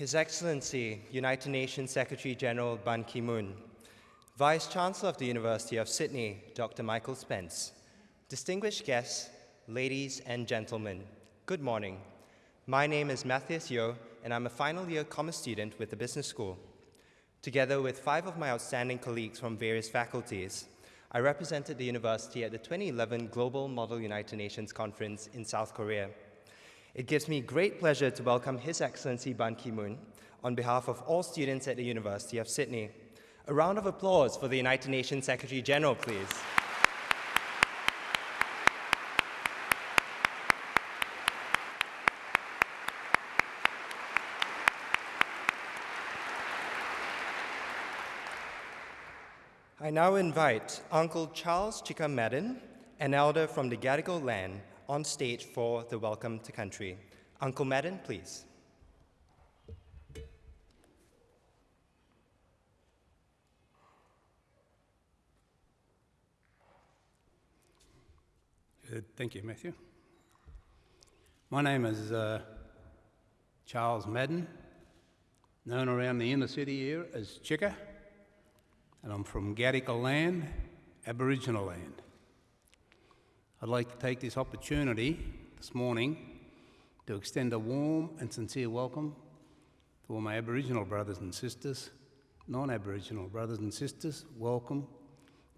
His Excellency, United Nations Secretary General Ban Ki moon, Vice Chancellor of the University of Sydney, Dr. Michael Spence, distinguished guests, ladies and gentlemen, good morning. My name is Matthias Yeo, and I'm a final year commerce student with the business school. Together with five of my outstanding colleagues from various faculties, I represented the university at the 2011 Global Model United Nations Conference in South Korea. It gives me great pleasure to welcome His Excellency Ban Ki-moon on behalf of all students at the University of Sydney. A round of applause for the United Nations Secretary General, please. I now invite Uncle Charles Chicka Madden, an elder from the Gadigal land, on stage for the Welcome to Country. Uncle Madden, please. Good. Thank you, Matthew. My name is uh, Charles Madden, known around the inner city here as Chicka, and I'm from Gadigal land, Aboriginal land. I'd like to take this opportunity this morning to extend a warm and sincere welcome to all my Aboriginal brothers and sisters, non Aboriginal brothers and sisters. Welcome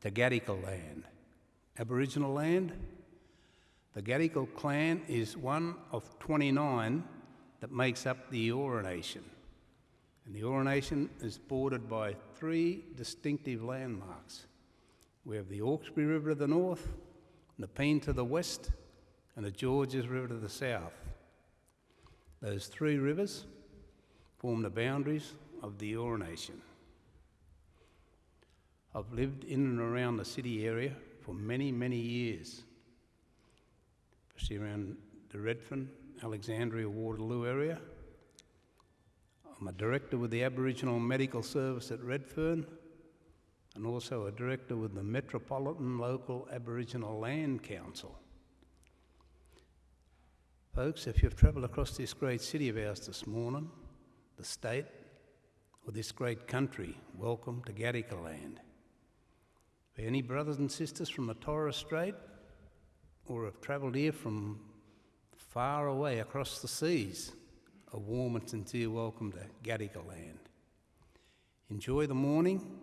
to Gadigal land. Aboriginal land, the Gadigal clan is one of 29 that makes up the Eora Nation. And the Eora Nation is bordered by three distinctive landmarks. We have the Hawkesbury River to the north, Nepean to the west, and the Georges River to the south. Those three rivers form the boundaries of the Eora Nation. I've lived in and around the city area for many, many years, especially around the Redfern, Alexandria, Waterloo area. I'm a director with the Aboriginal Medical Service at Redfern and also a director with the Metropolitan Local Aboriginal Land Council. Folks, if you've travelled across this great city of ours this morning, the state, or this great country, welcome to Gadigal land. For any brothers and sisters from the Torres Strait, or have travelled here from far away across the seas, a warm and sincere welcome to Gadigal land. Enjoy the morning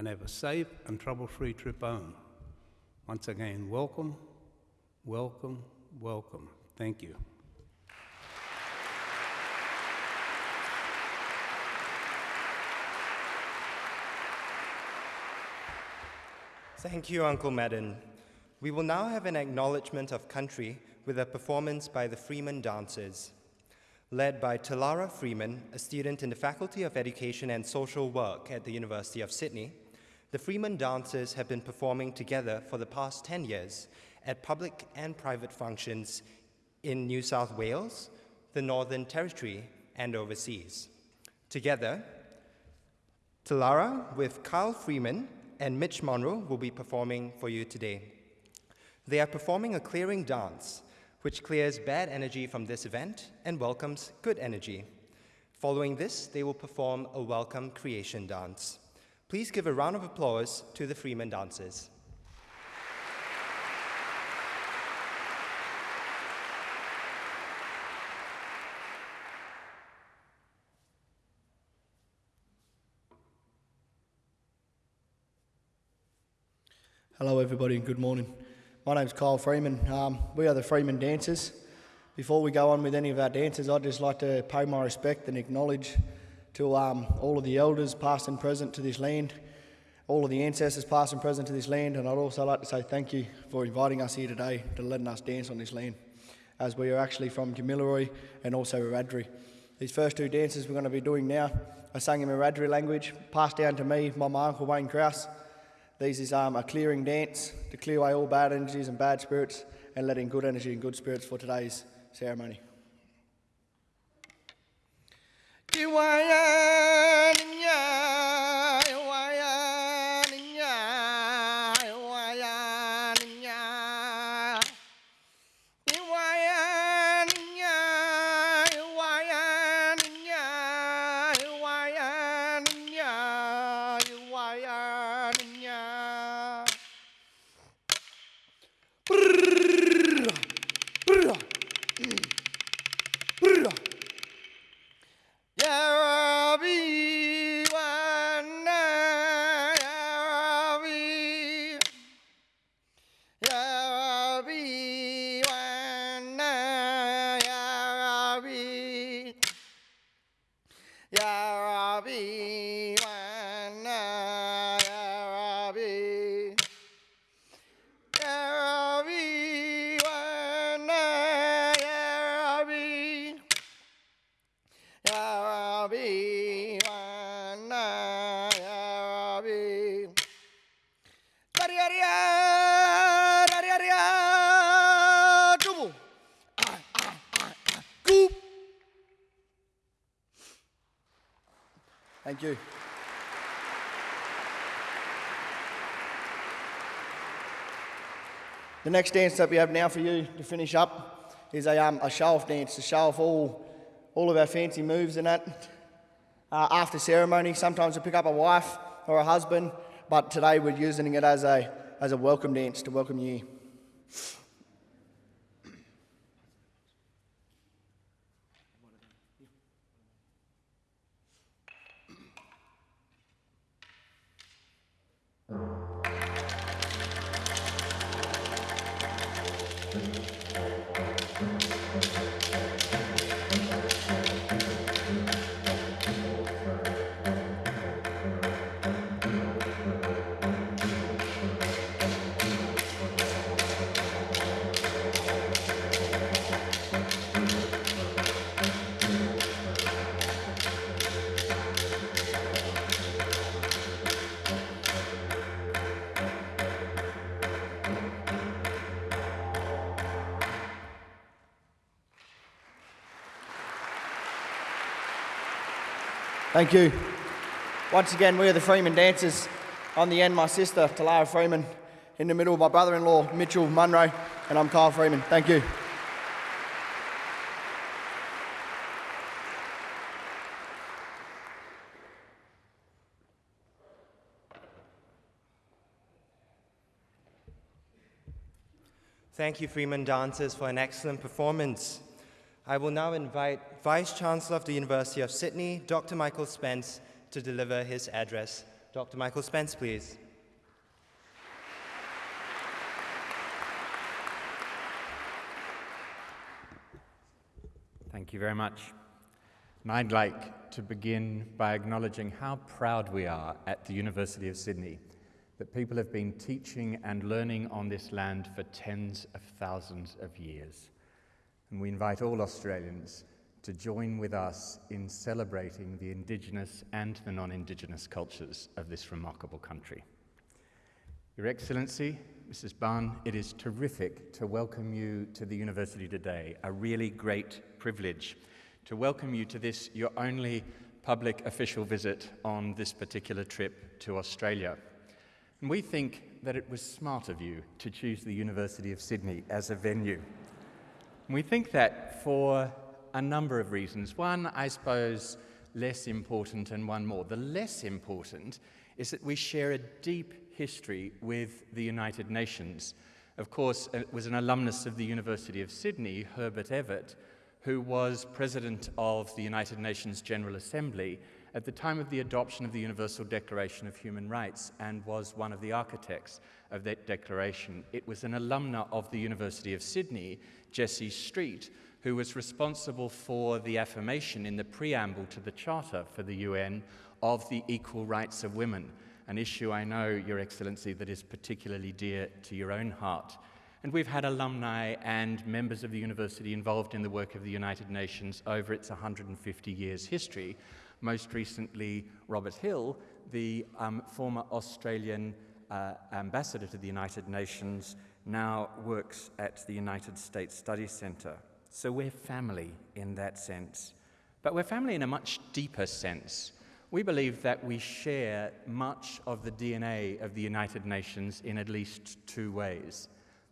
and have a safe and trouble free trip home. Once again, welcome, welcome, welcome. Thank you. Thank you, Uncle Madden. We will now have an acknowledgement of country with a performance by the Freeman Dancers. Led by Talara Freeman, a student in the Faculty of Education and Social Work at the University of Sydney, the Freeman dancers have been performing together for the past 10 years at public and private functions in New South Wales, the Northern Territory, and overseas. Together, Talara with Kyle Freeman and Mitch Monroe will be performing for you today. They are performing a clearing dance, which clears bad energy from this event and welcomes good energy. Following this, they will perform a welcome creation dance. Please give a round of applause to the Freeman dancers. Hello, everybody, and good morning. My name's Kyle Freeman. Um, we are the Freeman Dancers. Before we go on with any of our dances, I'd just like to pay my respect and acknowledge to um, all of the elders, past and present, to this land, all of the ancestors, past and present, to this land, and I'd also like to say thank you for inviting us here today to letting us dance on this land, as we are actually from Kamilaroi and also Wiradjuri. These first two dances we're going to be doing now are sung in Wiradjuri language, passed down to me by my uncle Wayne Krause. These is um, a clearing dance to clear away all bad energies and bad spirits and letting good energy and good spirits for today's ceremony. Ya Goop. Thank you. The next dance that we have now for you to finish up is a, um, a show off dance to show off all, all of our fancy moves and that. Uh, after ceremony, sometimes we pick up a wife or a husband, but today we're using it as a, as a welcome dance to welcome you. Thank you. Once again, we are the Freeman Dancers. On the end, my sister, Talara Freeman. In the middle, my brother in law, Mitchell Munro. And I'm Kyle Freeman. Thank you. Thank you, Freeman Dancers, for an excellent performance. I will now invite Vice Chancellor of the University of Sydney, Dr. Michael Spence, to deliver his address. Dr. Michael Spence, please. Thank you very much. And I'd like to begin by acknowledging how proud we are at the University of Sydney that people have been teaching and learning on this land for tens of thousands of years. And we invite all Australians to join with us in celebrating the Indigenous and the non Indigenous cultures of this remarkable country. Your Excellency, Mrs. Ban, it is terrific to welcome you to the University today. A really great privilege to welcome you to this, your only public official visit on this particular trip to Australia. And we think that it was smart of you to choose the University of Sydney as a venue. And we think that for a number of reasons. One, I suppose, less important, and one more. The less important is that we share a deep history with the United Nations. Of course, it was an alumnus of the University of Sydney, Herbert Evatt, who was president of the United Nations General Assembly at the time of the adoption of the Universal Declaration of Human Rights and was one of the architects of that declaration. It was an alumna of the University of Sydney, Jessie Street, who was responsible for the affirmation in the preamble to the Charter for the UN of the equal rights of women, an issue I know, Your Excellency, that is particularly dear to your own heart. And we've had alumni and members of the university involved in the work of the United Nations over its 150 years history. Most recently, Robert Hill, the um, former Australian uh, ambassador to the United Nations, now works at the United States Study Center. So we're family in that sense. But we're family in a much deeper sense. We believe that we share much of the DNA of the United Nations in at least two ways.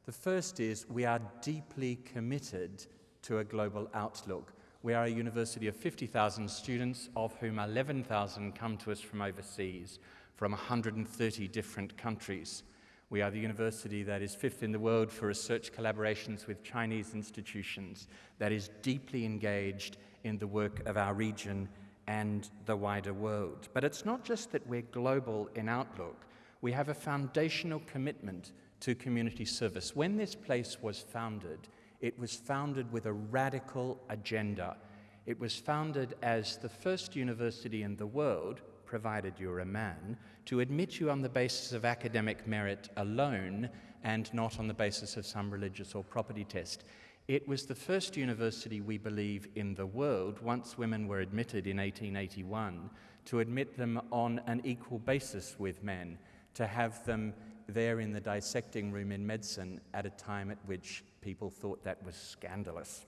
The first is we are deeply committed to a global outlook. We are a university of 50,000 students, of whom 11,000 come to us from overseas, from 130 different countries. We are the university that is fifth in the world for research collaborations with Chinese institutions, that is deeply engaged in the work of our region and the wider world. But it's not just that we're global in outlook, we have a foundational commitment to community service. When this place was founded, it was founded with a radical agenda. It was founded as the first university in the world, provided you're a man, to admit you on the basis of academic merit alone and not on the basis of some religious or property test. It was the first university, we believe, in the world, once women were admitted in 1881, to admit them on an equal basis with men, to have them there in the dissecting room in medicine at a time at which people thought that was scandalous.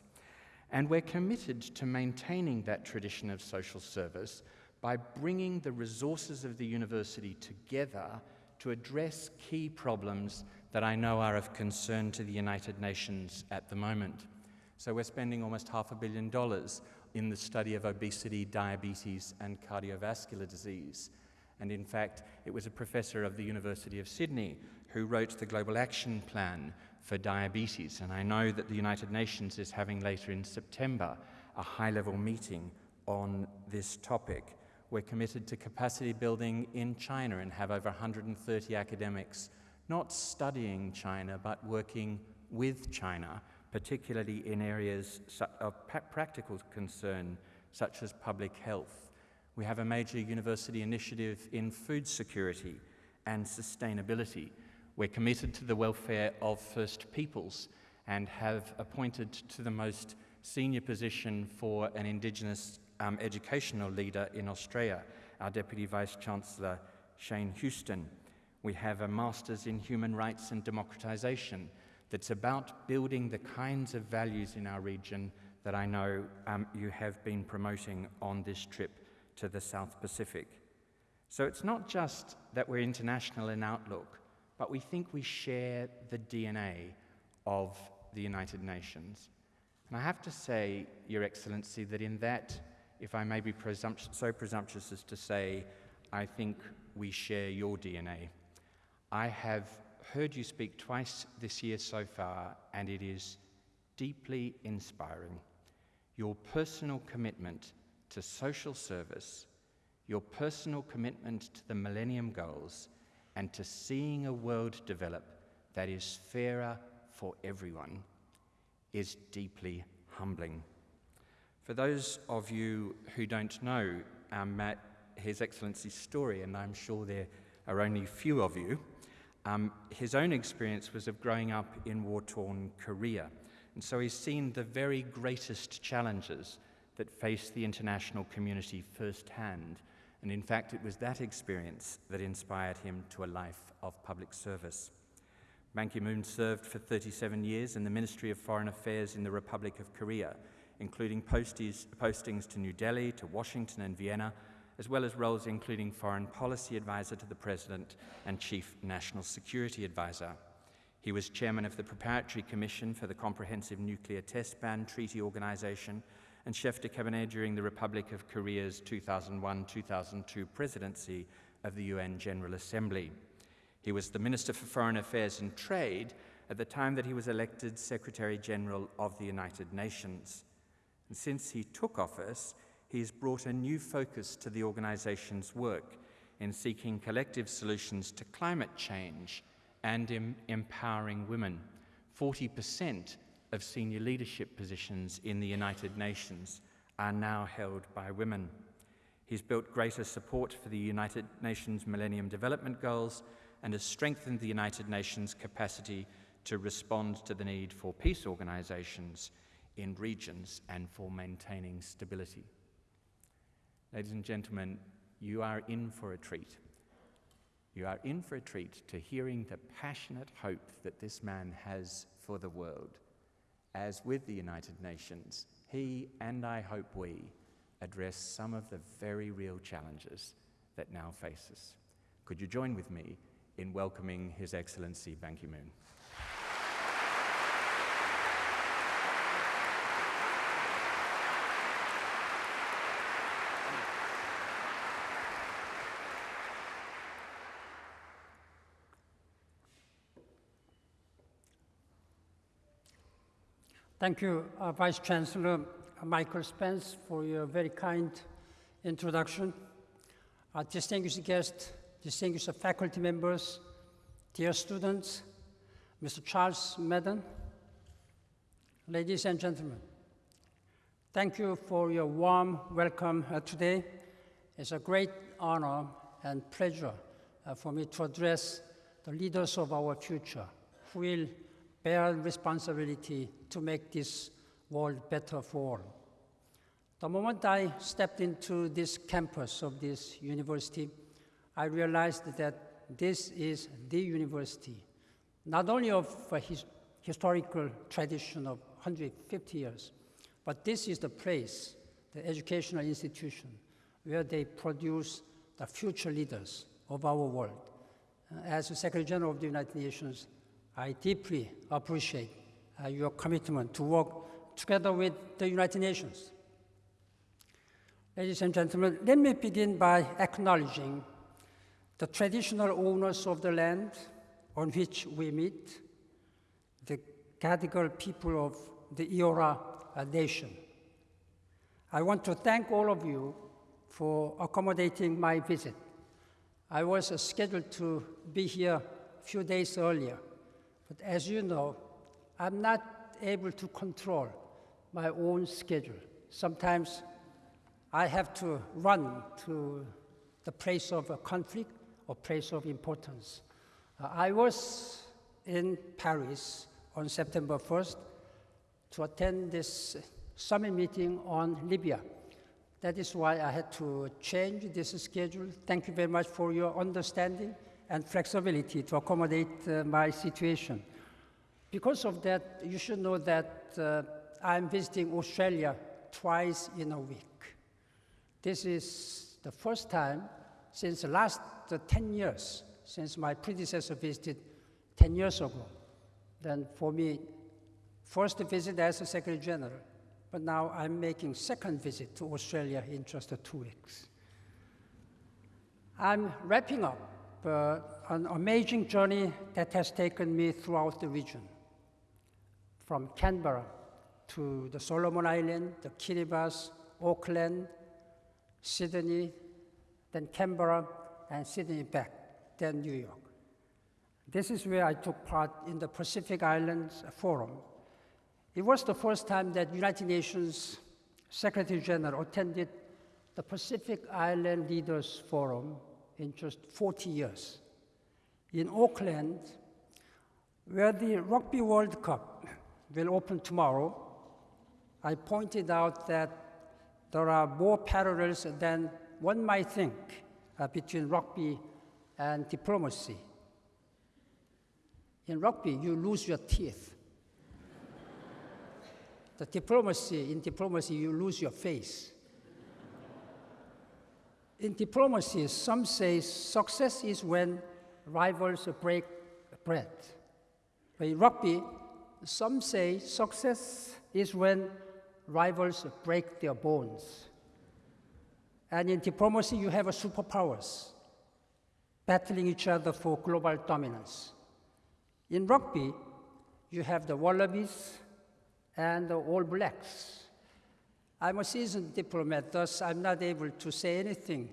And we're committed to maintaining that tradition of social service by bringing the resources of the university together to address key problems that I know are of concern to the United Nations at the moment. So we're spending almost half a billion dollars in the study of obesity, diabetes, and cardiovascular disease. And in fact, it was a professor of the University of Sydney who wrote the Global Action Plan for diabetes. And I know that the United Nations is having later in September a high level meeting on this topic. We're committed to capacity building in China and have over 130 academics not studying China, but working with China, particularly in areas of practical concern, such as public health. We have a major university initiative in food security and sustainability. We're committed to the welfare of First Peoples and have appointed to the most senior position for an Indigenous um, educational leader in Australia, our Deputy Vice Chancellor, Shane Houston. We have a Master's in Human Rights and Democratization that's about building the kinds of values in our region that I know um, you have been promoting on this trip to the South Pacific. So it's not just that we're international in outlook, but we think we share the DNA of the United Nations. And I have to say, Your Excellency, that in that, if I may be presumptu- so presumptuous as to say, I think we share your DNA. I have heard you speak twice this year so far, and it is deeply inspiring. Your personal commitment to social service, your personal commitment to the Millennium Goals, and to seeing a world develop that is fairer for everyone is deeply humbling. For those of you who don't know um, His Excellency's story, and I'm sure there are only few of you, um, his own experience was of growing up in war torn Korea. And so he's seen the very greatest challenges that face the international community firsthand. And in fact, it was that experience that inspired him to a life of public service. Ban Ki moon served for 37 years in the Ministry of Foreign Affairs in the Republic of Korea, including postings to New Delhi, to Washington, and Vienna, as well as roles including Foreign Policy Advisor to the President and Chief National Security Advisor. He was chairman of the Preparatory Commission for the Comprehensive Nuclear Test Ban Treaty Organization and chef de cabinet during the Republic of Korea's 2001 2002 presidency of the UN General Assembly. He was the Minister for Foreign Affairs and Trade at the time that he was elected Secretary General of the United Nations. And since he took office, he has brought a new focus to the organization's work in seeking collective solutions to climate change and in empowering women. 40% of senior leadership positions in the United Nations are now held by women. He's built greater support for the United Nations Millennium Development Goals and has strengthened the United Nations capacity to respond to the need for peace organizations in regions and for maintaining stability. Ladies and gentlemen, you are in for a treat. You are in for a treat to hearing the passionate hope that this man has for the world. As with the United Nations, he and I hope we address some of the very real challenges that now face us. Could you join with me in welcoming His Excellency Ban Ki Thank you, uh, Vice Chancellor Michael Spence, for your very kind introduction. Uh, distinguished guests, distinguished faculty members, dear students, Mr. Charles Madden, ladies and gentlemen, thank you for your warm welcome uh, today. It's a great honor and pleasure uh, for me to address the leaders of our future who will bear responsibility to make this world better for all. The moment I stepped into this campus of this university, I realized that this is the university, not only of a his historical tradition of 150 years, but this is the place, the educational institution, where they produce the future leaders of our world. As the Secretary General of the United Nations, I deeply appreciate uh, your commitment to work together with the United Nations. Ladies and gentlemen, let me begin by acknowledging the traditional owners of the land on which we meet, the Gadigal people of the Eora uh, Nation. I want to thank all of you for accommodating my visit. I was scheduled to be here a few days earlier, but as you know, I'm not able to control my own schedule. Sometimes I have to run to the place of a conflict or place of importance. Uh, I was in Paris on September 1st to attend this summit meeting on Libya. That is why I had to change this schedule. Thank you very much for your understanding and flexibility to accommodate uh, my situation. Because of that, you should know that uh, I'm visiting Australia twice in a week. This is the first time since the last uh, 10 years, since my predecessor visited 10 years ago. Then for me, first visit as a Secretary General, but now I'm making second visit to Australia in just two weeks. I'm wrapping up uh, an amazing journey that has taken me throughout the region, from Canberra to the Solomon Islands, the Kiribati, Auckland, Sydney, then Canberra, and Sydney back, then New York. This is where I took part in the Pacific Islands Forum. It was the first time that United Nations Secretary General attended the Pacific Island Leaders Forum in just 40 years. In Auckland, where the Rugby World Cup will open tomorrow, I pointed out that there are more parallels than one might think uh, between rugby and diplomacy. In rugby, you lose your teeth. the diplomacy, in diplomacy, you lose your face. In diplomacy, some say success is when rivals break bread. But in rugby, some say success is when rivals break their bones. And in diplomacy, you have superpowers battling each other for global dominance. In rugby, you have the Wallabies and the All Blacks. I'm a seasoned diplomat, thus I'm not able to say anything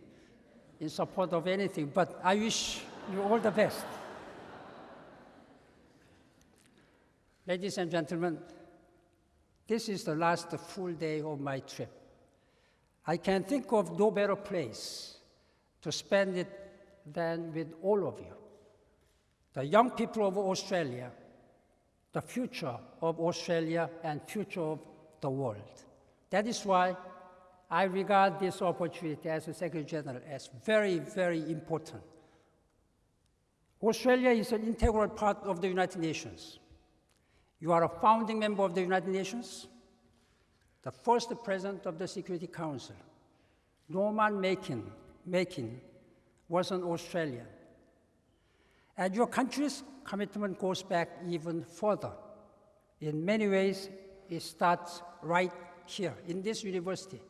in support of anything, but I wish you all the best. Ladies and gentlemen, this is the last full day of my trip. I can think of no better place to spend it than with all of you. The young people of Australia, the future of Australia and future of the world. That is why I regard this opportunity as a Secretary General as very, very important. Australia is an integral part of the United Nations. You are a founding member of the United Nations, the first president of the Security Council. Norman Makin, Makin was an Australian. And your country's commitment goes back even further. In many ways, it starts right here in this university.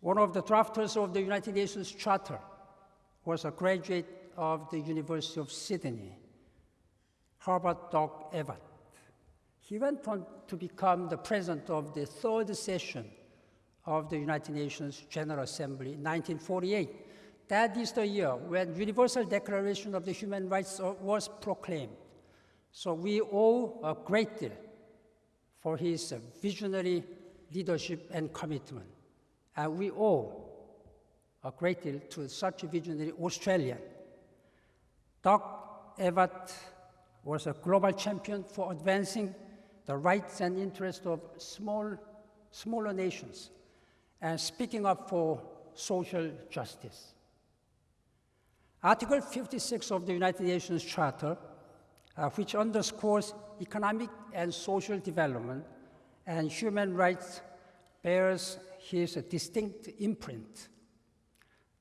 One of the drafters of the United Nations Charter was a graduate of the University of Sydney, Herbert Doc Evatt. He went on to become the president of the third session of the United Nations General Assembly in 1948. That is the year when Universal Declaration of the Human Rights uh, was proclaimed. So we owe a great deal for his visionary leadership and commitment. And we owe a great deal to such a visionary Australian. Doc Evatt was a global champion for advancing the rights and interests of small, smaller nations and speaking up for social justice. Article 56 of the United Nations Charter, uh, which underscores economic and social development and human rights, bears his distinct imprint.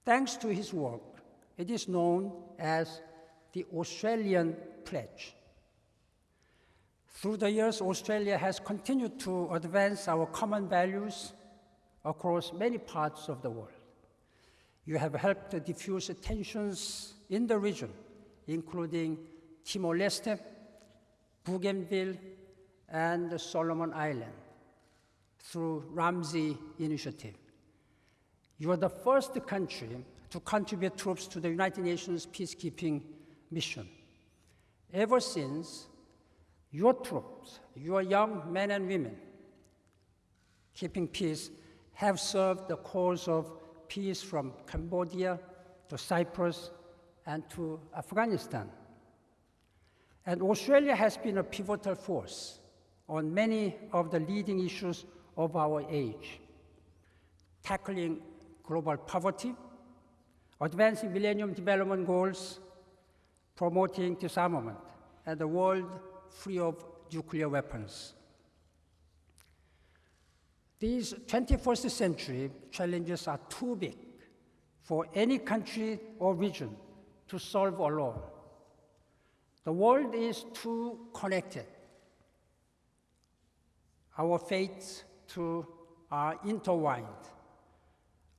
Thanks to his work, it is known as the Australian Pledge. Through the years, Australia has continued to advance our common values across many parts of the world. You have helped diffuse tensions in the region, including Timor Leste, Bougainville, and the Solomon Island through RAMSI Initiative. You are the first country to contribute troops to the United Nations peacekeeping mission. Ever since, your troops, your young men and women, keeping peace, have served the cause of peace from Cambodia to Cyprus and to Afghanistan. And Australia has been a pivotal force on many of the leading issues of our age tackling global poverty, advancing Millennium Development Goals, promoting disarmament, and a world free of nuclear weapons. These 21st century challenges are too big for any country or region to solve alone. The world is too connected. Our fates are intertwined.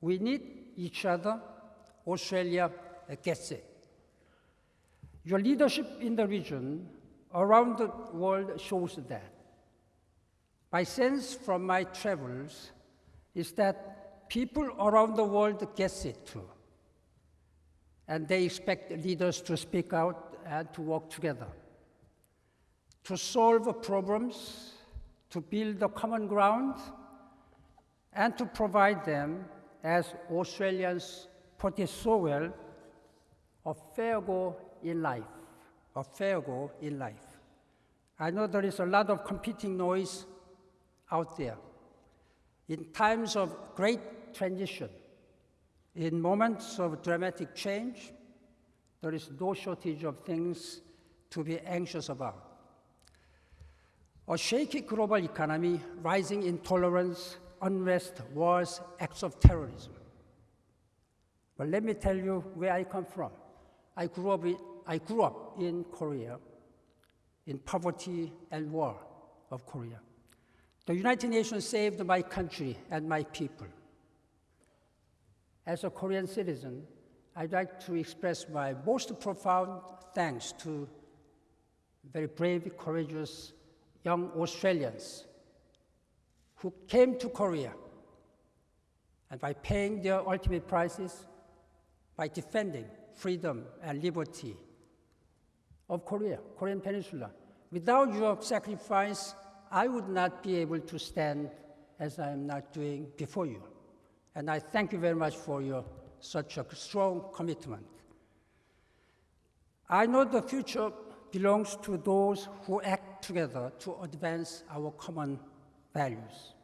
We need each other. Australia gets it. Your leadership in the region around the world shows that. My sense from my travels is that people around the world gets it too. And they expect leaders to speak out and to work together. To solve problems, to build a common ground, and to provide them, as Australians put it so well, a fair go in life. A fair go in life. I know there is a lot of competing noise out there. In times of great transition, in moments of dramatic change, there is no shortage of things to be anxious about. A shaky global economy, rising intolerance, unrest, wars, acts of terrorism. But let me tell you where I come from. I grew up in, I grew up in Korea, in poverty and war of Korea. The United Nations saved my country and my people. As a Korean citizen, I'd like to express my most profound thanks to very brave, courageous young Australians who came to Korea and by paying their ultimate prices, by defending freedom and liberty of Korea, Korean Peninsula. Without your sacrifice, I would not be able to stand as I am not doing before you. And I thank you very much for your such a strong commitment. I know the future belongs to those who act together to advance our common values.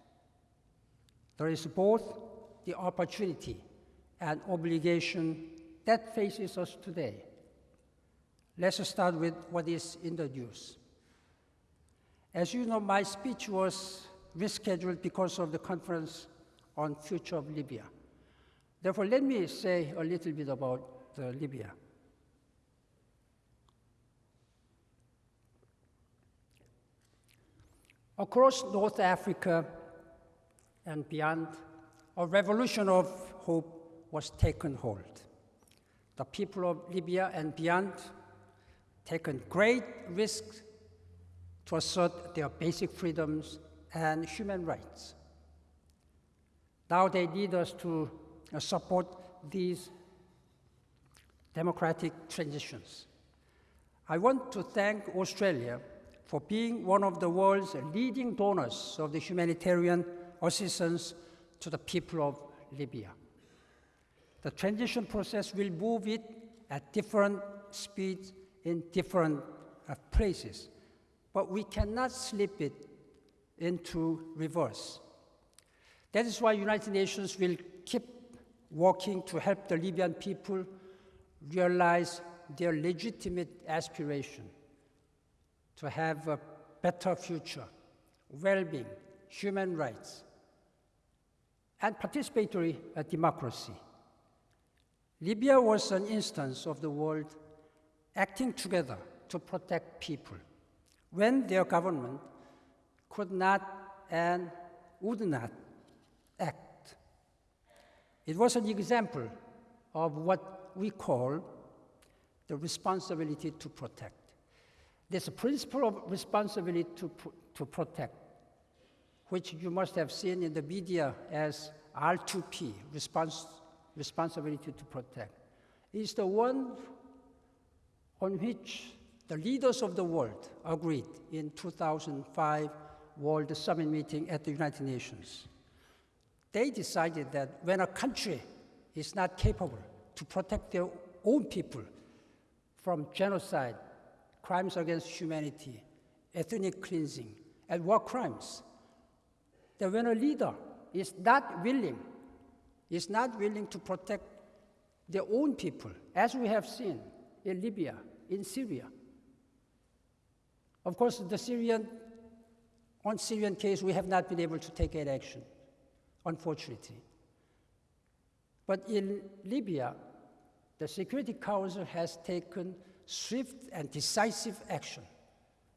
There is both the opportunity and obligation that faces us today. Let's start with what is in the news. As you know, my speech was rescheduled because of the conference on future of Libya. Therefore, let me say a little bit about uh, Libya. Across North Africa and beyond, a revolution of hope was taken hold. The people of Libya and beyond taken great risks to assert their basic freedoms and human rights. Now they need us to uh, support these democratic transitions. I want to thank Australia for being one of the world's leading donors of the humanitarian assistance to the people of Libya. The transition process will move it at different speeds in different uh, places, but we cannot slip it into reverse. That is why United Nations will keep working to help the Libyan people realize their legitimate aspiration to have a better future, well-being, human rights, and participatory uh, democracy. Libya was an instance of the world acting together to protect people when their government could not and would not act. It was an example of what we call the responsibility to protect. A principle of responsibility to, to protect, which you must have seen in the media as R2P, respons responsibility to protect. Is the one on which the leaders of the world agreed in 2005 World Summit meeting at the United Nations. They decided that when a country is not capable to protect their own people from genocide, crimes against humanity, ethnic cleansing, and war crimes, that when a leader is not willing, is not willing to protect their own people, as we have seen in Libya, in Syria. Of course, the Syrian, on Syrian case, we have not been able to take any action, unfortunately. But in Libya, the Security Council has taken swift and decisive action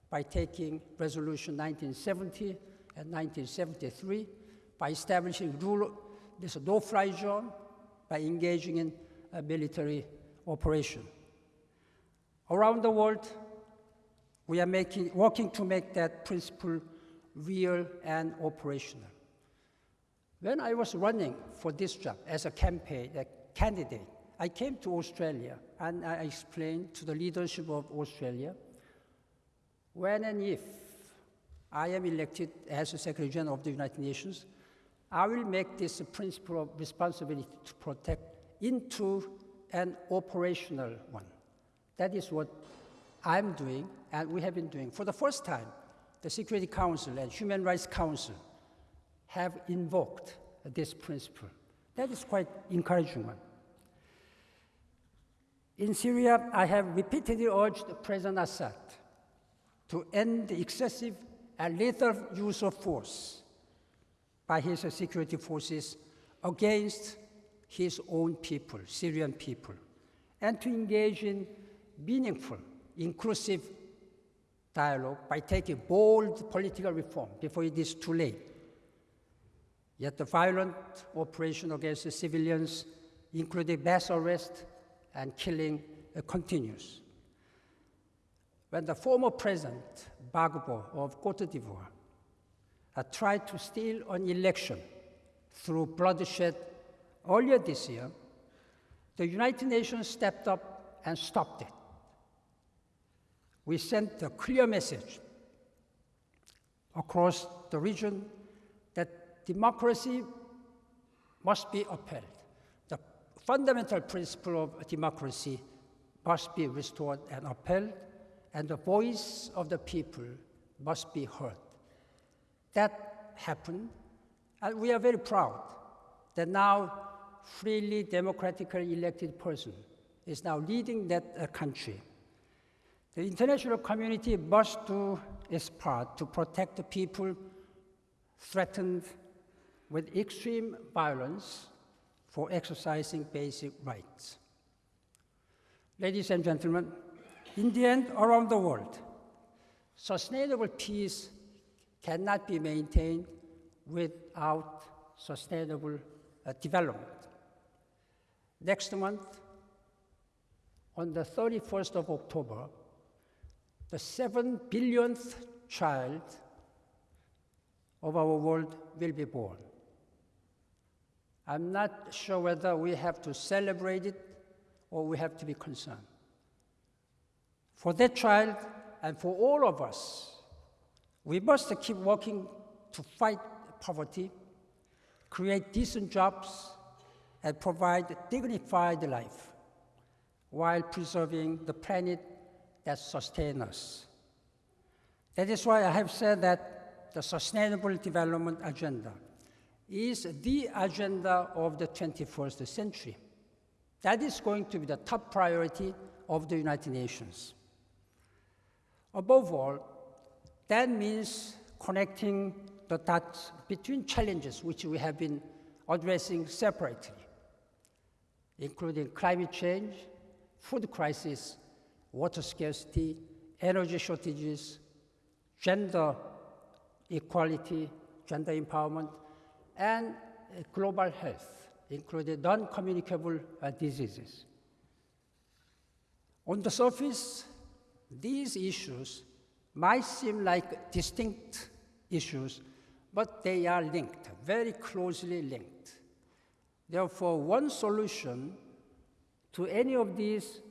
by taking Resolution 1970 and 1973, by establishing rule, this no-fly zone, by engaging in a military operation. Around the world, we are making, working to make that principle real and operational. When I was running for this job as a campaign a candidate, I came to Australia and I explained to the leadership of Australia when and if I am elected as the Secretary General of the United Nations, I will make this principle of responsibility to protect into an operational one. That is what I'm doing and we have been doing. For the first time, the Security Council and Human Rights Council have invoked this principle. That is quite encouraging one. In Syria, I have repeatedly urged President Assad to end the excessive and lethal use of force by his security forces against his own people, Syrian people, and to engage in meaningful, inclusive dialogue by taking bold political reform before it is too late. Yet the violent operation against the civilians, including mass arrest, and killing continues. When the former president, Gbagbo of Cote d'Ivoire, tried to steal an election through bloodshed earlier this year, the United Nations stepped up and stopped it. We sent a clear message across the region that democracy must be upheld fundamental principle of democracy must be restored and upheld, and the voice of the people must be heard. That happened, and we are very proud that now freely democratically elected person is now leading that uh, country. The international community must do its part to protect the people threatened with extreme violence for exercising basic rights. Ladies and gentlemen, in the end, around the world, sustainable peace cannot be maintained without sustainable uh, development. Next month, on the 31st of October, the seven billionth child of our world will be born. I'm not sure whether we have to celebrate it or we have to be concerned. For that child and for all of us, we must keep working to fight poverty, create decent jobs, and provide dignified life while preserving the planet that sustains us. That is why I have said that the Sustainable Development Agenda is the agenda of the 21st century. That is going to be the top priority of the United Nations. Above all, that means connecting the dots between challenges which we have been addressing separately, including climate change, food crisis, water scarcity, energy shortages, gender equality, gender empowerment, and global health, including non-communicable uh, diseases. On the surface, these issues might seem like distinct issues, but they are linked, very closely linked. Therefore, one solution to any of these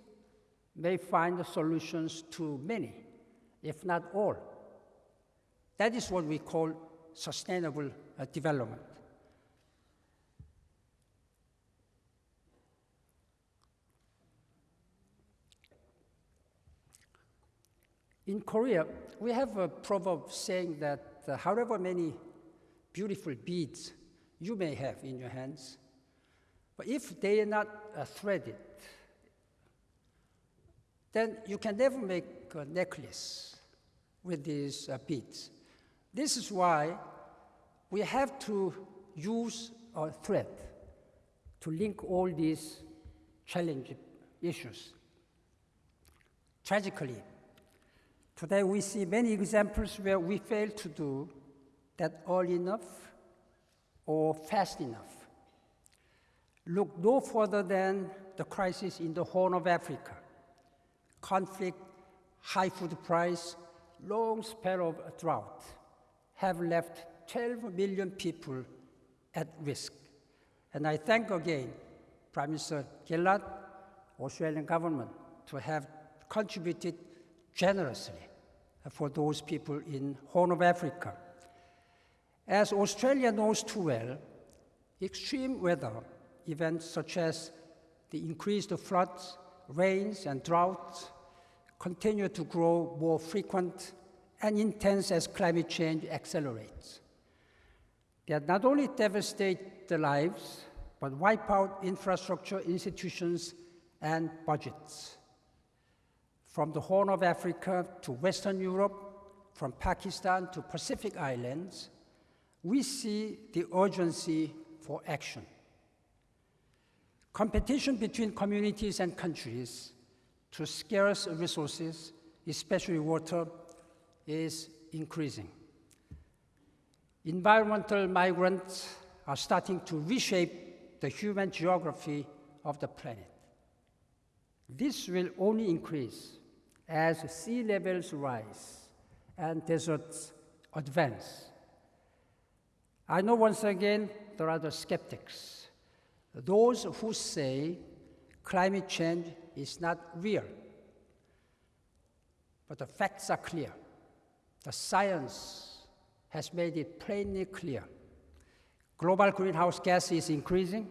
may find solutions to many, if not all. That is what we call sustainable uh, development. In Korea, we have a proverb saying that uh, however many beautiful beads you may have in your hands, but if they are not uh, threaded, then you can never make a necklace with these uh, beads. This is why we have to use a thread to link all these challenging issues. Tragically, Today we see many examples where we fail to do that early enough or fast enough. Look no further than the crisis in the Horn of Africa. Conflict, high food price, long spell of drought have left 12 million people at risk. And I thank again Prime Minister Gillard, Australian government, to have contributed generously for those people in Horn of Africa. As Australia knows too well, extreme weather events such as the increased floods, rains, and droughts continue to grow more frequent and intense as climate change accelerates. They not only devastate the lives, but wipe out infrastructure, institutions, and budgets from the Horn of Africa to Western Europe, from Pakistan to Pacific Islands, we see the urgency for action. Competition between communities and countries to scarce resources, especially water, is increasing. Environmental migrants are starting to reshape the human geography of the planet. This will only increase as sea levels rise and deserts advance. I know once again there are the skeptics, those who say climate change is not real. But the facts are clear. The science has made it plainly clear. Global greenhouse gas is increasing.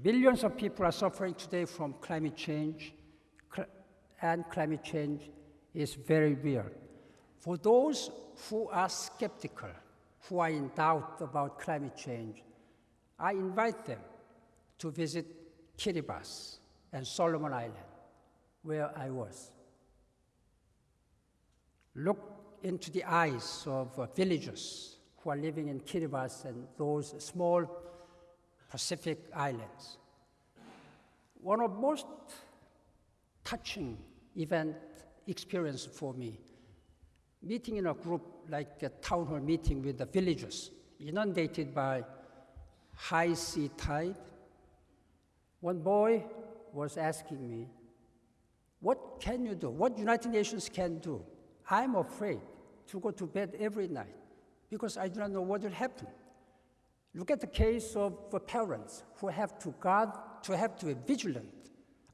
Billions of people are suffering today from climate change and climate change is very real. For those who are skeptical, who are in doubt about climate change, I invite them to visit Kiribati and Solomon Island, where I was. Look into the eyes of uh, villagers who are living in Kiribati and those small Pacific islands. One of most touching event experience for me. Meeting in a group like a town hall meeting with the villagers, inundated by high sea tide. One boy was asking me, what can you do? What United Nations can do? I'm afraid to go to bed every night because I do not know what will happen. Look at the case of the parents who have to guard, to have to be vigilant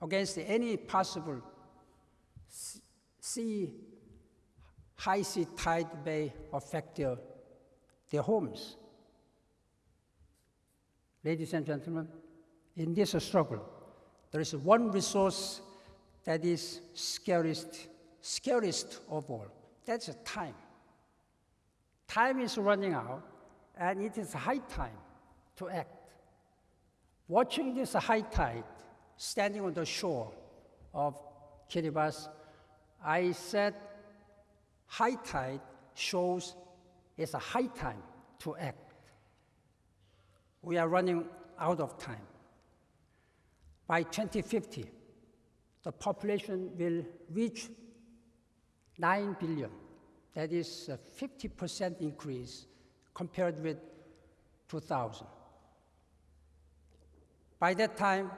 against any possible sea, high sea tide may affect their, their homes. Ladies and gentlemen, in this struggle, there is one resource that is scariest, scariest of all. That's time. Time is running out, and it is high time to act. Watching this high tide, standing on the shore of Kiribati, I said, high tide shows it's a high time to act. We are running out of time. By 2050, the population will reach 9 billion. That is a 50% increase compared with 2000. By that time,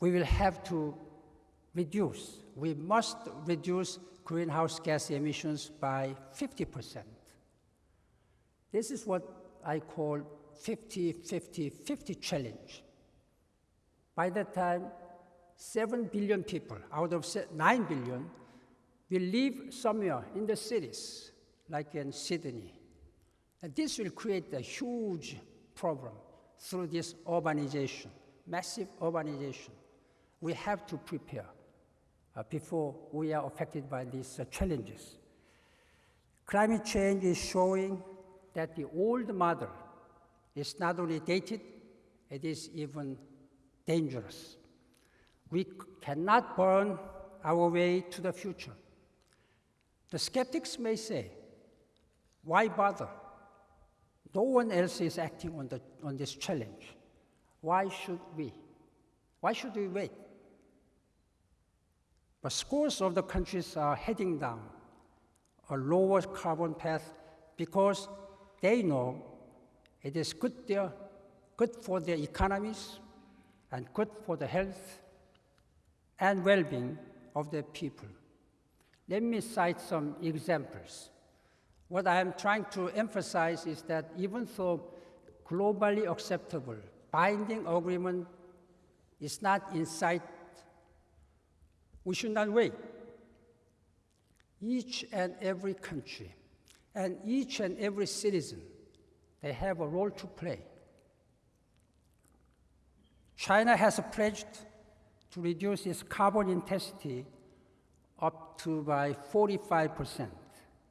we will have to reduce, we must reduce greenhouse gas emissions by 50%. This is what I call 50 50 50 challenge. By that time, 7 billion people out of se- 9 billion will live somewhere in the cities, like in Sydney. And this will create a huge problem through this urbanization, massive urbanization. We have to prepare uh, before we are affected by these uh, challenges. Climate change is showing that the old model is not only dated, it is even dangerous. We cannot burn our way to the future. The skeptics may say, why bother? No one else is acting on, the, on this challenge. Why should we? Why should we wait? But scores of the countries are heading down a lower carbon path because they know it is good, there, good for their economies and good for the health and well being of their people. Let me cite some examples. What I am trying to emphasize is that even though globally acceptable binding agreement is not in sight, we should not wait. Each and every country and each and every citizen, they have a role to play. China has pledged to reduce its carbon intensity up to by 45%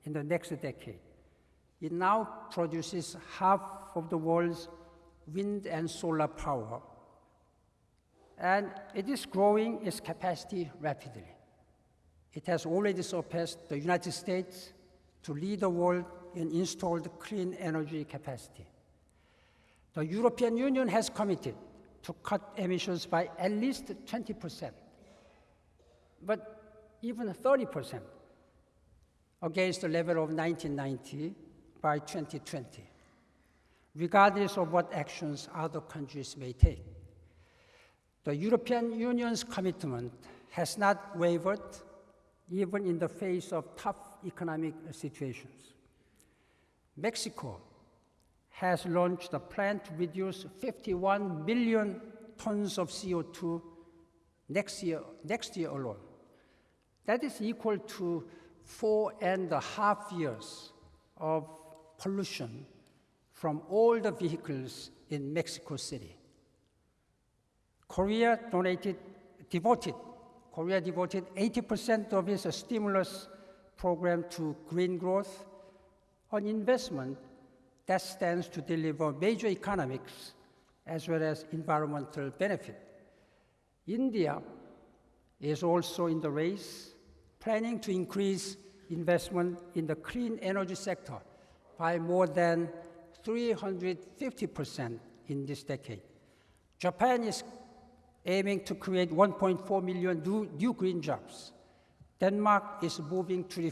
in the next decade. It now produces half of the world's wind and solar power, and it is growing its capacity rapidly. It has already surpassed the United States to lead the world in installed clean energy capacity. The European Union has committed to cut emissions by at least 20%, but even 30% against the level of 1990 by 2020, regardless of what actions other countries may take. The European Union's commitment has not wavered even in the face of tough economic situations. Mexico has launched a plan to reduce 51 million tons of CO2 next year, next year alone. That is equal to four and a half years of pollution from all the vehicles in Mexico City. Korea donated, devoted, Korea devoted 80% of its stimulus program to green growth, an investment that stands to deliver major economics as well as environmental benefit. India is also in the race, planning to increase investment in the clean energy sector by more than 350% in this decade. Japan is aiming to create 1.4 million new, green jobs. Denmark is moving to,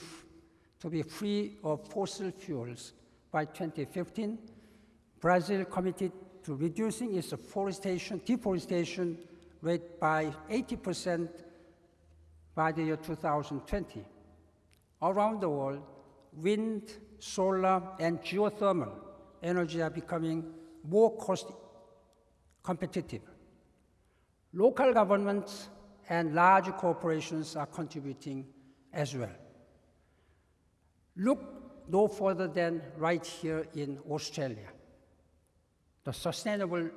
to be free of fossil fuels by 2015. Brazil committed to reducing its forestation, deforestation rate by 80% by the year 2020. Around the world, wind, solar, and geothermal energy are becoming more cost competitive. Local governments and large corporations are contributing as well. Look no further than right here in Australia. The Sustainable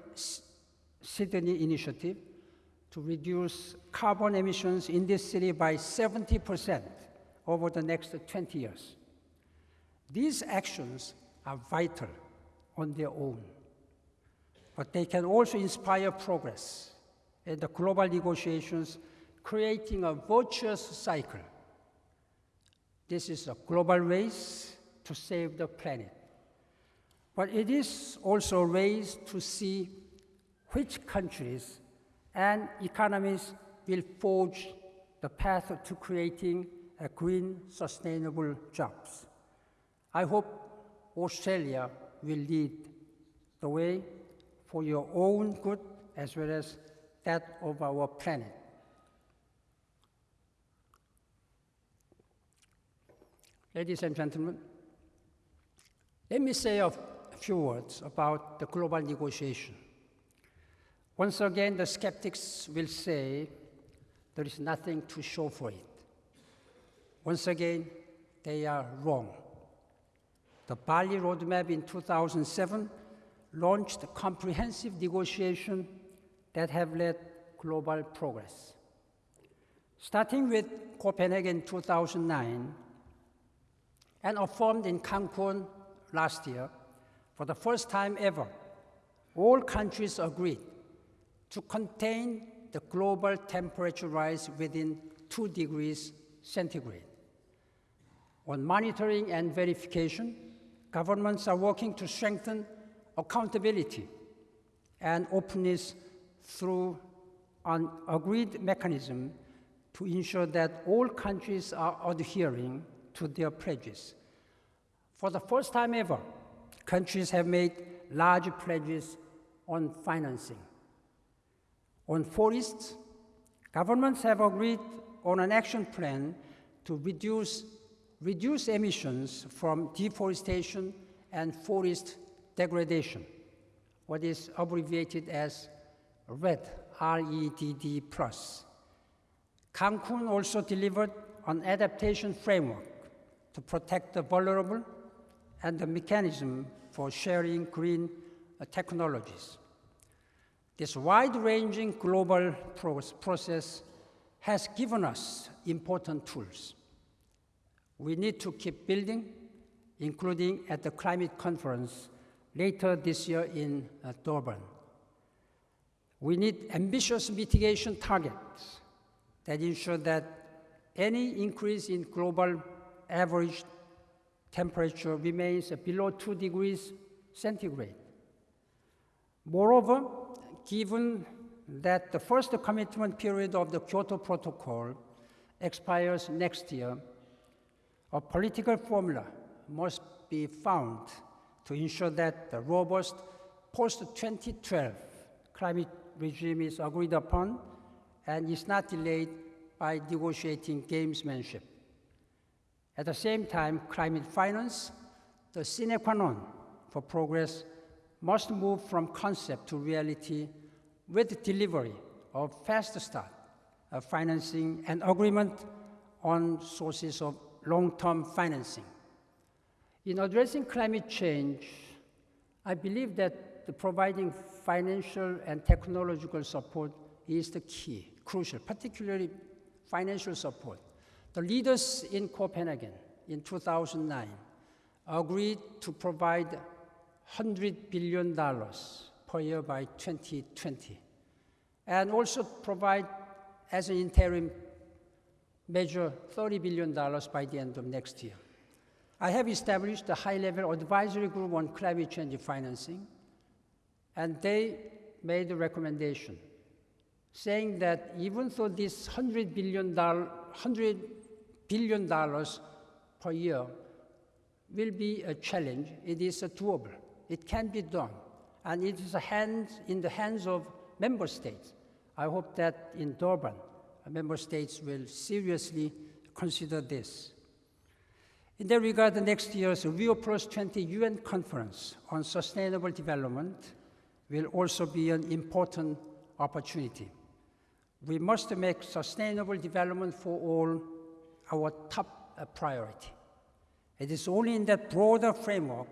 Sydney Initiative to reduce carbon emissions in this city by 70% over the next 20 years. These actions are vital on their own, but they can also inspire progress in the global negotiations, creating a virtuous cycle. This is a global race to save the planet. But it is also a race to see which countries and economies will forge the path to creating a green, sustainable jobs. I hope Australia will lead the way for your own good as well as that of our planet. Ladies and gentlemen, let me say a few words about the global negotiation. Once again, the skeptics will say there is nothing to show for it. Once again, they are wrong. The Bali Roadmap in 2007 launched a comprehensive negotiation that have led global progress. Starting with Copenhagen 2009 and affirmed in Cancun last year, for the first time ever, all countries agreed to contain the global temperature rise within 2 degrees centigrade. On monitoring and verification, governments are working to strengthen accountability and openness through an agreed mechanism to ensure that all countries are adhering to their pledges. For the first time ever, countries have made large pledges on financing. On forests, governments have agreed on an action plan to reduce, reduce emissions from deforestation and forest degradation, what is abbreviated as REDD, R-E-D-D plus. Cancun also delivered an adaptation framework to protect the vulnerable and the mechanism for sharing green uh, technologies. This wide-ranging global process has given us important tools. We need to keep building, including at the climate conference later this year in uh, Durban. We need ambitious mitigation targets that ensure that any increase in global average temperature remains below 2 degrees centigrade. Moreover, given that the first commitment period of the Kyoto Protocol expires next year, a political formula must be found to ensure that the robust post-2012 climate regime is agreed upon and is not delayed by negotiating gamesmanship. At the same time, climate finance, the sine qua non for progress must move from concept to reality with delivery of fast start of financing and agreement on sources of long-term financing. In addressing climate change, I believe that the providing financial and technological support is the key, crucial, particularly financial support. The leaders in Copenhagen in 2009 agreed to provide $100 billion per year by 2020, and also provide as an interim measure $30 billion by the end of next year. I have established a high-level advisory group on climate change financing, and they made a recommendation saying that even though this $100 billion, $100 billion per year will be a challenge, it is doable. It can be done. And it is hand, in the hands of member states. I hope that in Durban, member states will seriously consider this. In that regard, the next year's Rio Plus 20 UN conference on sustainable development will also be an important opportunity. We must make sustainable development for all our top uh, priority. It is only in that broader framework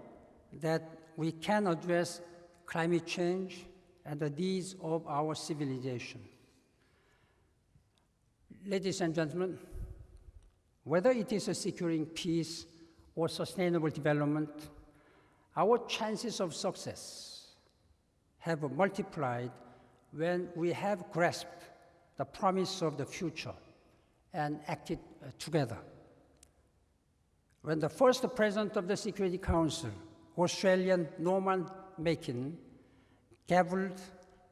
that we can address climate change and the needs of our civilization. Ladies and gentlemen, whether it is securing peace or sustainable development, our chances of success have multiplied when we have grasped the promise of the future and acted uh, together. When the first president of the Security Council, Australian Norman Makin, gavelled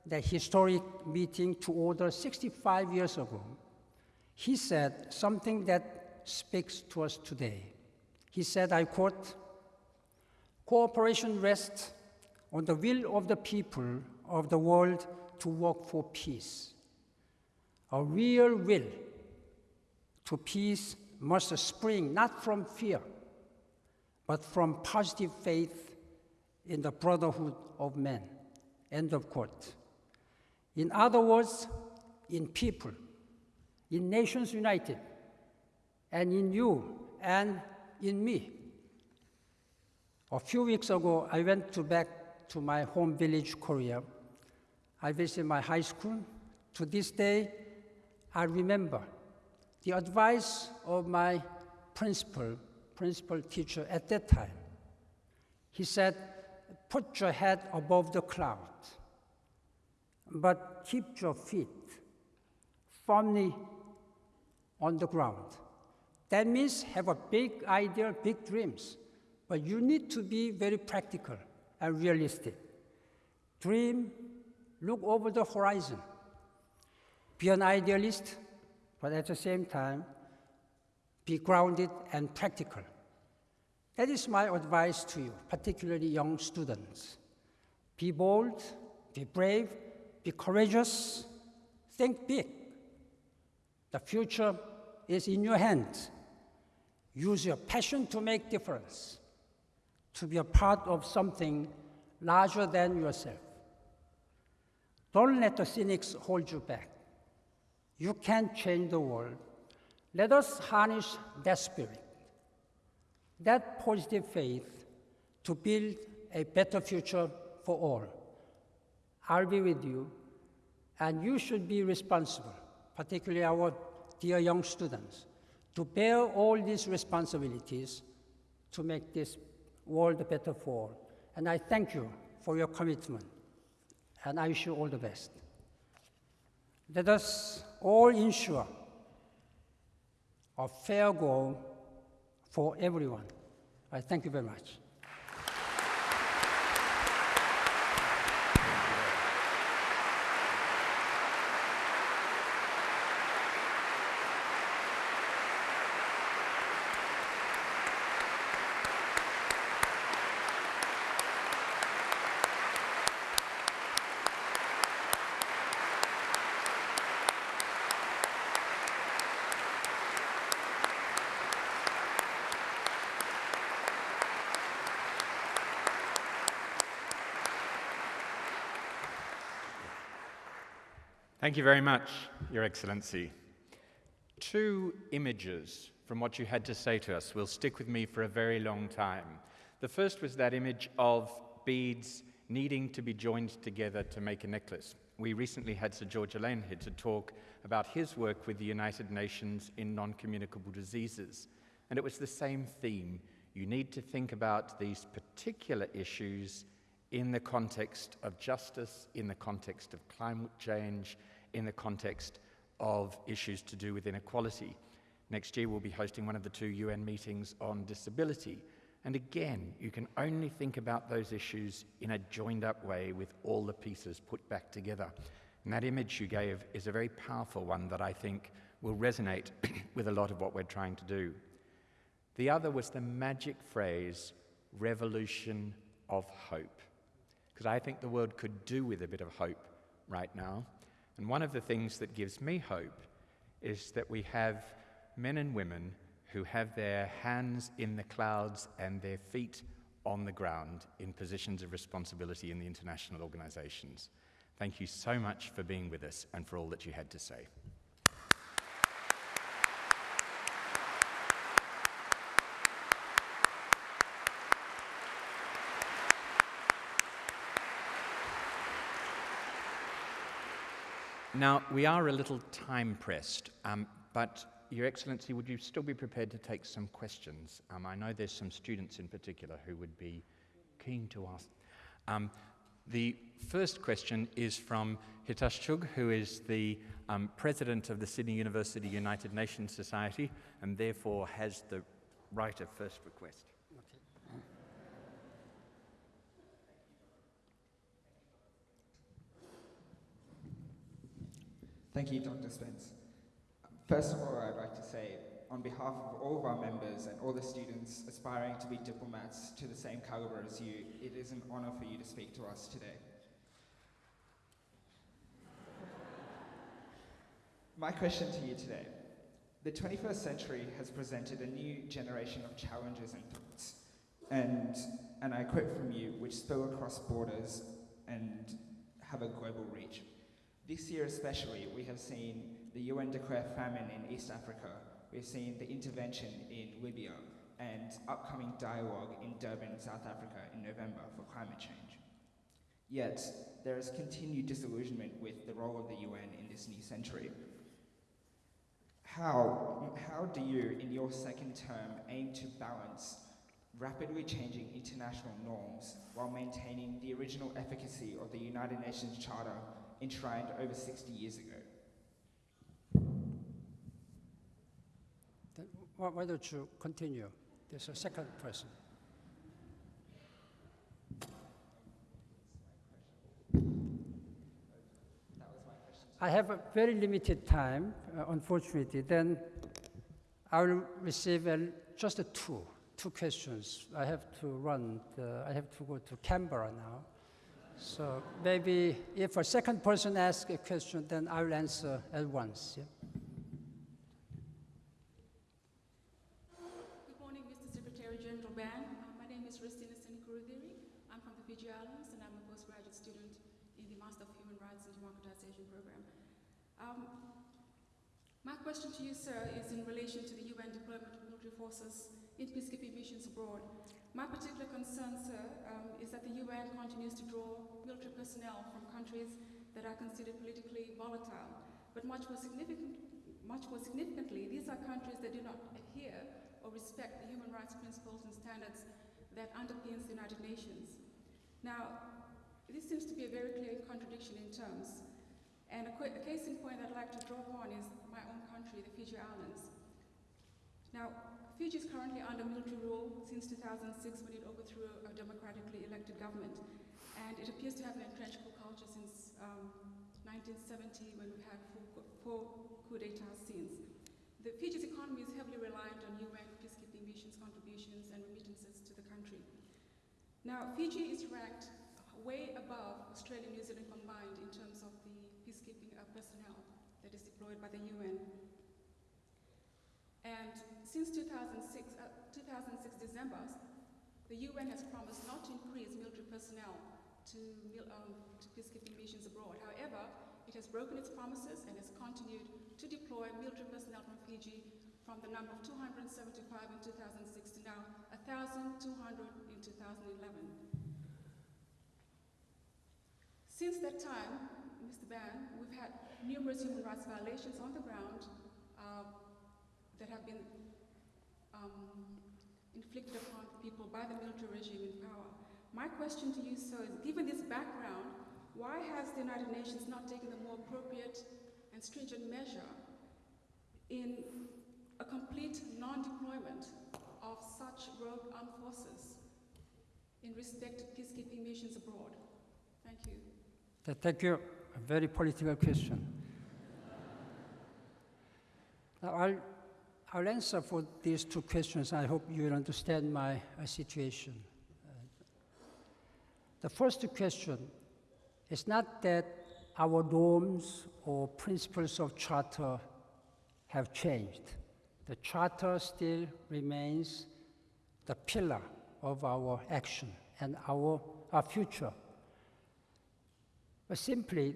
the historic meeting to order 65 years ago, he said something that speaks to us today. He said, I quote, cooperation rests on the will of the people of the world to work for peace. A real will to peace must spring not from fear, but from positive faith in the brotherhood of men. End of quote. In other words, in people, in nations united, and in you and in me. A few weeks ago, I went to back to my home village, Korea. I visited my high school. To this day, I remember the advice of my principal, principal teacher at that time. He said, put your head above the cloud, but keep your feet firmly on the ground. That means have a big idea, big dreams, but you need to be very practical realistic. Dream, look over the horizon. Be an idealist, but at the same time, be grounded and practical. That is my advice to you, particularly young students. Be bold, be brave, be courageous, think big. The future is in your hands. Use your passion to make difference, to be a part of something larger than yourself. Don't let the cynics hold you back. You can change the world. Let us harness that spirit, that positive faith to build a better future for all. I'll be with you, and you should be responsible, particularly our dear young students, to bear all these responsibilities to make this world better for all. And I thank you for your commitment, and I wish you all the best. Let us all ensure a fair goal for everyone. I thank you very much. Thank you very much, Your Excellency. Two images from what you had to say to us will stick with me for a very long time. The first was that image of beads needing to be joined together to make a necklace. We recently had Sir George Alleyne here to talk about his work with the United Nations in non communicable diseases. And it was the same theme. You need to think about these particular issues in the context of justice, in the context of climate change, in the context of issues to do with inequality. Next year, we'll be hosting one of the two UN meetings on disability. And again, you can only think about those issues in a joined up way with all the pieces put back together. And that image you gave is a very powerful one that I think will resonate with a lot of what we're trying to do. The other was the magic phrase, revolution of hope. Because I think the world could do with a bit of hope right now. And one of the things that gives me hope is that we have men and women who have their hands in the clouds and their feet on the ground in positions of responsibility in the international organizations. Thank you so much for being with us and for all that you had to say. Now, we are a little time pressed, um, but Your Excellency, would you still be prepared to take some questions? Um, I know there's some students in particular who would be keen to ask. Um, the first question is from Hitesh Chug, who is the um, president of the Sydney University United Nations Society and therefore has the right of first request. Thank you, Dr. Spence. First of all, I'd like to say, on behalf of all of our members and all the students aspiring to be diplomats to the same caliber as you, it is an honor for you to speak to us today. My question to you today. The 21st century has presented a new generation of challenges and threats, and, and I quote from you, which spill across borders and have a global reach. This year especially, we have seen the UN declare famine in East Africa, we've seen the intervention in Libya, and upcoming dialogue in Durban, South Africa in November for climate change. Yet, there is continued disillusionment with the role of the UN in this new century. How, how do you, in your second term, aim to balance rapidly changing international norms while maintaining the original efficacy of the United Nations Charter enshrined over 60 years ago? Why, don't you continue? There's a second person. I have a very limited time, uh, unfortunately. Then I will receive a, just a two, two questions. I have to run. The, I have to go to Canberra now. So maybe if a second person asks a question, then I will answer at once. Yeah? Good morning, Mr. Secretary General Ban. Uh, my name is Ristina Senkurudiri. I'm from the Fiji Islands and I'm a postgraduate student in the Master of Human Rights and Democratization program. Um, my question to you, sir, is in relation to the UN deployment of military forces in peacekeeping missions abroad. My particular concern, sir, um, is that the UN continues to draw military personnel from countries that are considered politically volatile. But much more, much more significantly, these are countries that do not adhere or respect the human rights principles and standards that underpins the United Nations. Now, this seems to be a very clear contradiction in terms. And a, a case in point I'd like to draw upon is my own country, the Fiji Islands. Fiji is currently under military rule since 2006 when it overthrew a democratically elected government. And it appears to have an entrenched coup culture since um, 1970 when we had four, four coup d'etat since. The Fiji's economy is heavily reliant on UN peacekeeping missions contributions and remittances to the country. Now, Fiji is ranked way above Australia and New Zealand combined in terms of the peacekeeping uh, personnel that is deployed by the UN. And since 2006, uh, 2006 December, the UN has promised not to increase military personnel to, um, to peacekeeping missions abroad. However, it has broken its promises and has continued to deploy military personnel from Fiji from the number of 275 in 2006 to now 1,200 in 2011. Since that time, Mr. Ban, we've had numerous human rights violations on the ground uh, that have been um, inflicted upon people by the military regime in power. My question to you, sir, is given this background, why has the United Nations not taken the more appropriate and stringent measure in a complete non-deployment of such rogue armed forces in respect to peacekeeping missions abroad? Thank you. Thank you. A very political question. now, I'll, I'll answer for these two questions. I hope you will understand my uh, situation. Uh, the first question is not that our norms or principles of charter have changed. The Charter still remains the pillar of our action and our, our future. But simply,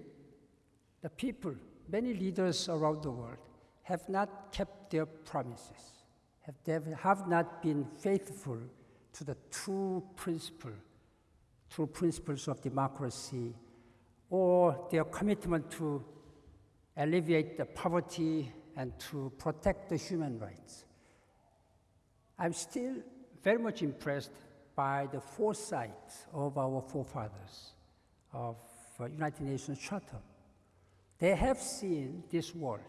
the people, many leaders around the world, have not kept their promises, have, have not been faithful to the true principle, true principles of democracy, or their commitment to alleviate the poverty and to protect the human rights. I'm still very much impressed by the foresight of our forefathers of United Nations Charter. They have seen this world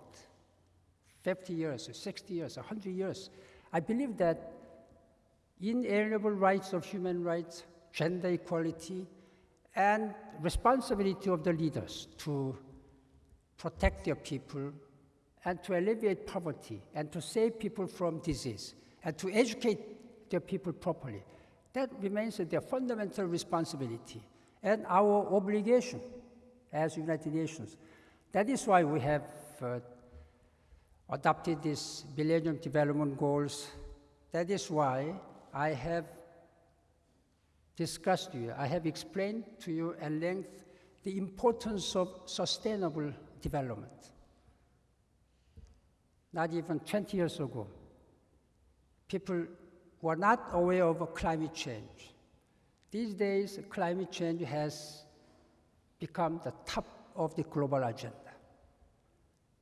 50 years, 60 years, 100 years. I believe that inalienable rights of human rights, gender equality, and responsibility of the leaders to protect their people and to alleviate poverty and to save people from disease and to educate their people properly. That remains their fundamental responsibility and our obligation as United Nations. That is why we have uh, adopted these Millennium Development Goals. That is why I have discussed you, I have explained to you at length the importance of sustainable development. Not even 20 years ago, people were not aware of climate change. These days, climate change has become the top of the global agenda.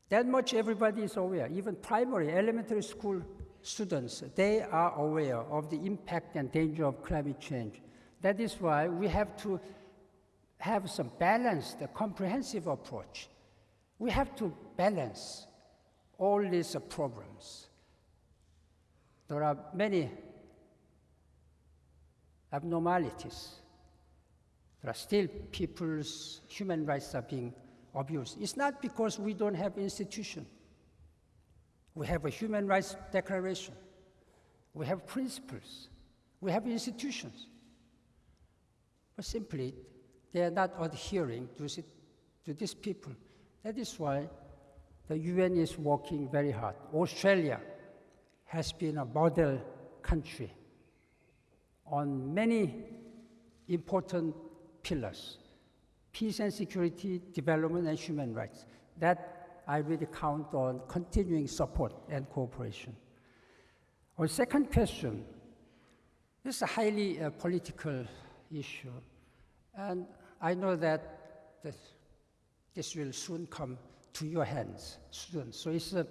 That much everybody is aware, even primary, elementary school students, they are aware of the impact and danger of climate change. That is why we have to have some balanced, comprehensive approach. We have to balance all these problems. There are many abnormalities. There are still people's human rights are being abused. It's not because we don't have institution. We have a human rights declaration. We have principles. We have institutions. But simply, they are not adhering to, to these people. That is why the UN is working very hard. Australia has been a model country on many important pillars peace and security, development, and human rights. That I really count on continuing support and cooperation. Our second question this is a highly uh, political issue, and I know that this, this will soon come to your hands soon. So it's uh,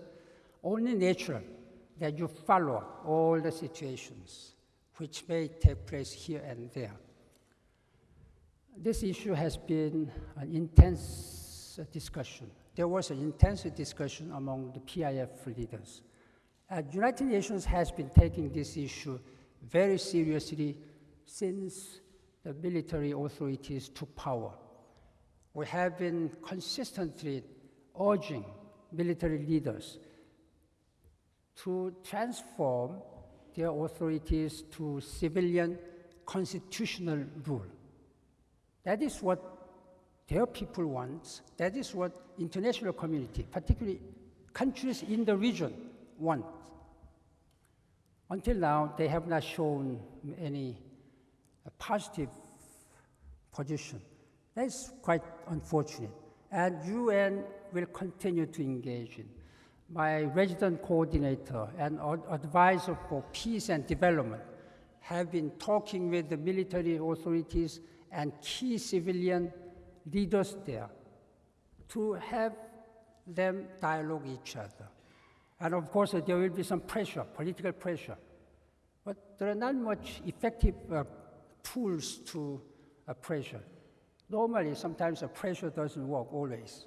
only natural that you follow all the situations which may take place here and there. This issue has been an intense discussion. There was an intense discussion among the PIF leaders. Uh, United Nations has been taking this issue very seriously since the military authorities took power. We have been consistently urging military leaders to transform their authorities to civilian constitutional rule. That is what their people want. That is what international community, particularly countries in the region, want. Until now, they have not shown any uh, positive position. That's quite unfortunate. And UN will continue to engage in. My resident coordinator and advisor for peace and development have been talking with the military authorities and key civilian leaders there to have them dialogue each other. And of course, there will be some pressure, political pressure. But there are not much effective uh, tools to uh, pressure. Normally, sometimes the pressure doesn't work always.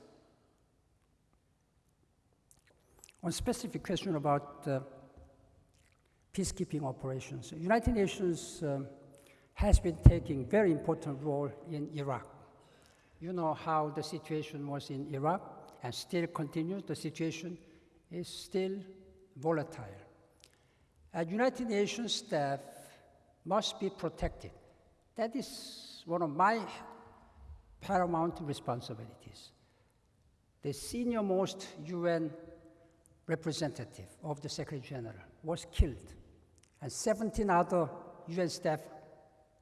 One specific question about uh, peacekeeping operations. United Nations um, has been taking very important role in Iraq. You know how the situation was in Iraq and still continues. The situation is still volatile. And United Nations staff must be protected. That is one of my paramount responsibilities. The senior most UN representative of the Secretary General was killed, and 17 other UN staff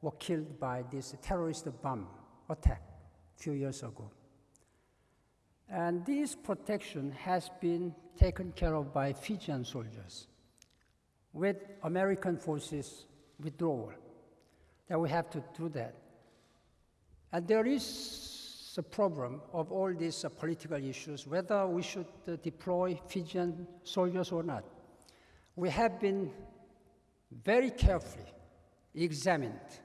were killed by this terrorist bomb attack a few years ago. And this protection has been taken care of by Fijian soldiers with American forces withdrawal. That we have to do that. And there is a problem of all these uh, political issues, whether we should uh, deploy Fijian soldiers or not. We have been very carefully examined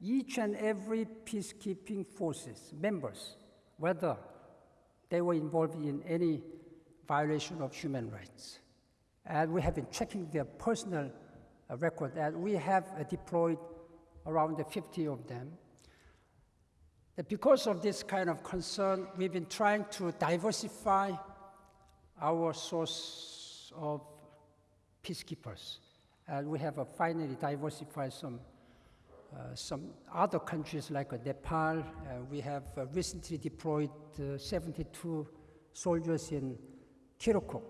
each and every peacekeeping forces members, whether they were involved in any violation of human rights. And we have been checking their personal uh, record, and we have uh, deployed around 50 of them. Because of this kind of concern, we've been trying to diversify our source of peacekeepers. And we have uh, finally diversified some, some other countries like uh, Nepal. Uh, we have uh, recently deployed uh, 72 soldiers in Kirkuk.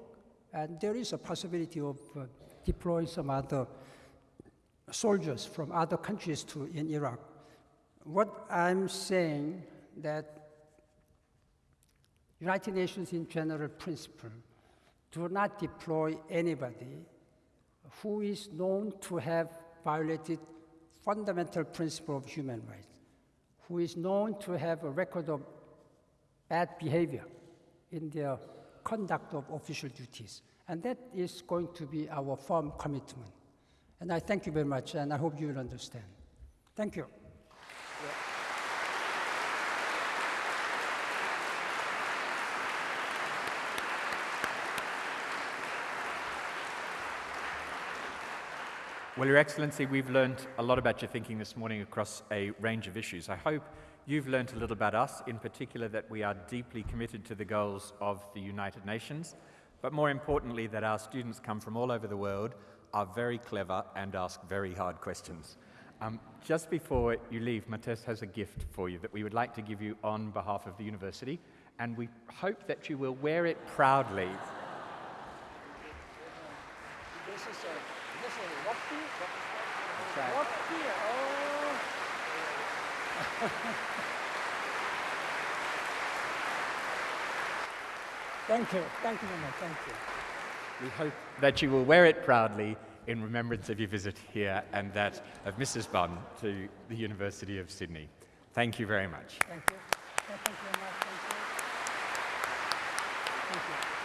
And there is a possibility of uh, deploying some other soldiers from other countries to in Iraq. What I'm saying that United Nations in general principle do not deploy anybody who is known to have violated fundamental principle of human rights, who is known to have a record of bad behavior in their conduct of official duties. And that is going to be our firm commitment. And I thank you very much, and I hope you will understand. Thank you. Well, Your Excellency, we've learned a lot about your thinking this morning across a range of issues. I hope you've learned a little about us, in particular that we are deeply committed to the goals of the United Nations, but more importantly, that our students come from all over the world, are very clever, and ask very hard questions. Um, just before you leave, Mates has a gift for you that we would like to give you on behalf of the university, and we hope that you will wear it proudly. This is a, this is a rugby? Rugby, oh. Thank you, thank you very much, thank you. We hope that you will wear it proudly in remembrance of your visit here and that of Mrs. Ban to the University of Sydney. Thank you very much. Thank you. Thank you very much, thank you. Thank you.